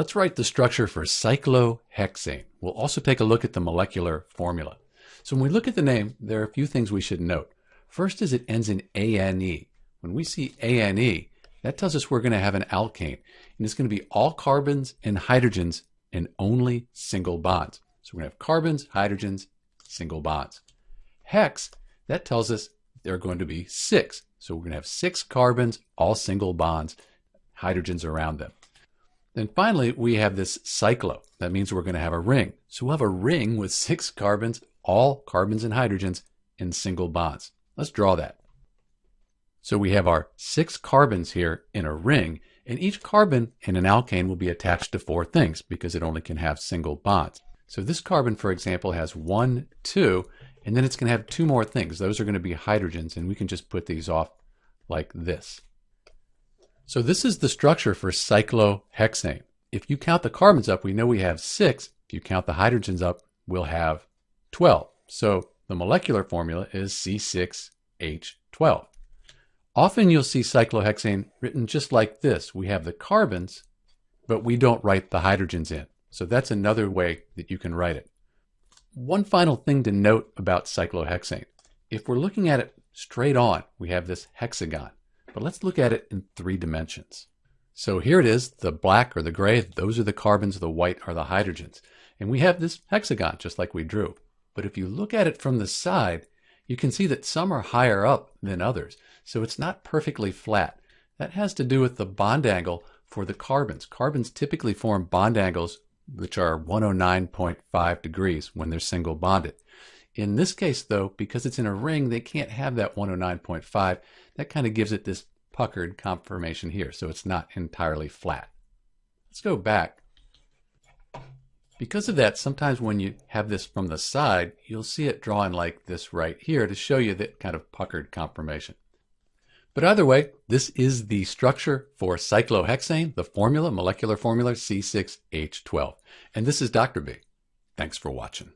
Let's write the structure for cyclohexane. We'll also take a look at the molecular formula. So when we look at the name, there are a few things we should note. First is it ends in ANE. When we see ANE, that tells us we're going to have an alkane. And it's going to be all carbons and hydrogens and only single bonds. So we're going to have carbons, hydrogens, single bonds. Hex, that tells us there are going to be six. So we're going to have six carbons, all single bonds, hydrogens around them. Then finally, we have this cyclo. That means we're going to have a ring. So we'll have a ring with six carbons, all carbons and hydrogens in single bonds. Let's draw that. So we have our six carbons here in a ring, and each carbon in an alkane will be attached to four things because it only can have single bonds. So this carbon, for example, has one, two, and then it's going to have two more things. Those are going to be hydrogens, and we can just put these off like this. So this is the structure for cyclohexane. If you count the carbons up, we know we have six. If you count the hydrogens up, we'll have 12. So the molecular formula is C6H12. Often you'll see cyclohexane written just like this. We have the carbons, but we don't write the hydrogens in. So that's another way that you can write it. One final thing to note about cyclohexane. If we're looking at it straight on, we have this hexagon. But let's look at it in three dimensions. So here it is, the black or the gray, those are the carbons, the white are the hydrogens. And we have this hexagon just like we drew. But if you look at it from the side, you can see that some are higher up than others. So it's not perfectly flat. That has to do with the bond angle for the carbons. Carbons typically form bond angles which are 109.5 degrees when they're single bonded. In this case, though, because it's in a ring, they can't have that 109.5. That kind of gives it this puckered conformation here, so it's not entirely flat. Let's go back. Because of that, sometimes when you have this from the side, you'll see it drawn like this right here to show you that kind of puckered conformation. But either way, this is the structure for cyclohexane, the formula, molecular formula C6H12. And this is Dr. B. Thanks for watching.